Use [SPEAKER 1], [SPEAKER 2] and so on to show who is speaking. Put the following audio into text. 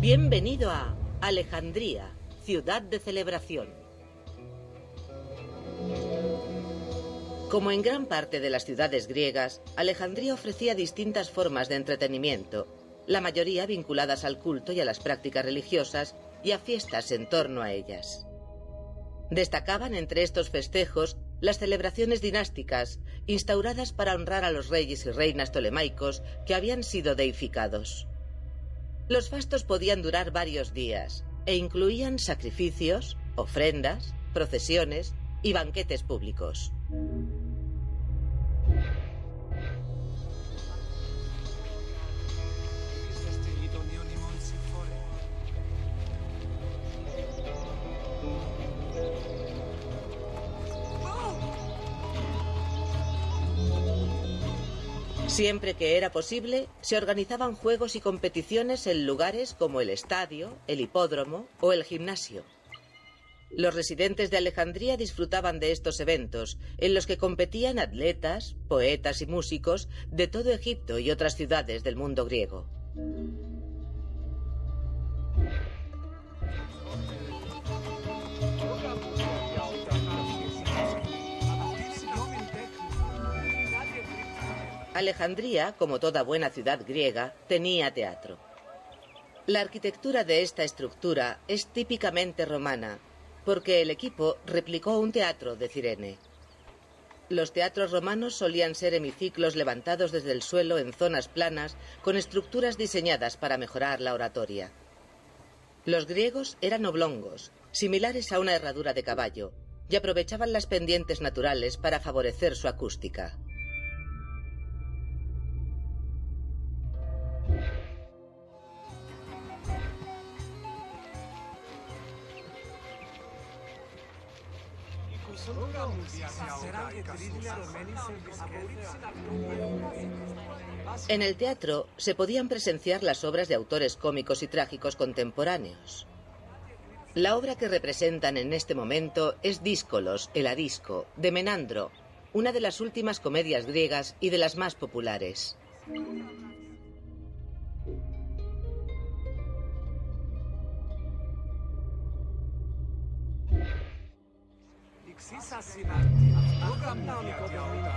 [SPEAKER 1] Bienvenido a Alejandría, ciudad de celebración. Como en gran parte de las ciudades griegas, Alejandría ofrecía distintas formas de entretenimiento, la mayoría vinculadas al culto y a las prácticas religiosas y a fiestas en torno a ellas. Destacaban entre estos festejos las celebraciones dinásticas, instauradas para honrar a los reyes y reinas tolemaicos que habían sido deificados. Los fastos podían durar varios días e incluían sacrificios, ofrendas, procesiones y banquetes públicos. Siempre que era posible, se organizaban juegos y competiciones en lugares como el estadio, el hipódromo o el gimnasio. Los residentes de Alejandría disfrutaban de estos eventos, en los que competían atletas, poetas y músicos de todo Egipto y otras ciudades del mundo griego. Alejandría, como toda buena ciudad griega, tenía teatro. La arquitectura de esta estructura es típicamente romana, porque el equipo replicó un teatro de Cirene. Los teatros romanos solían ser hemiciclos levantados desde el suelo en zonas planas con estructuras diseñadas para mejorar la oratoria. Los griegos eran oblongos, similares a una herradura de caballo, y aprovechaban las pendientes naturales para favorecer su acústica. En el teatro se podían presenciar las obras de autores cómicos y trágicos contemporáneos. La obra que representan en este momento es Díscolos, el Arisco, de Menandro, una de las últimas comedias griegas y de las más populares. Sisa Sinatti. Programdan kodalıyla.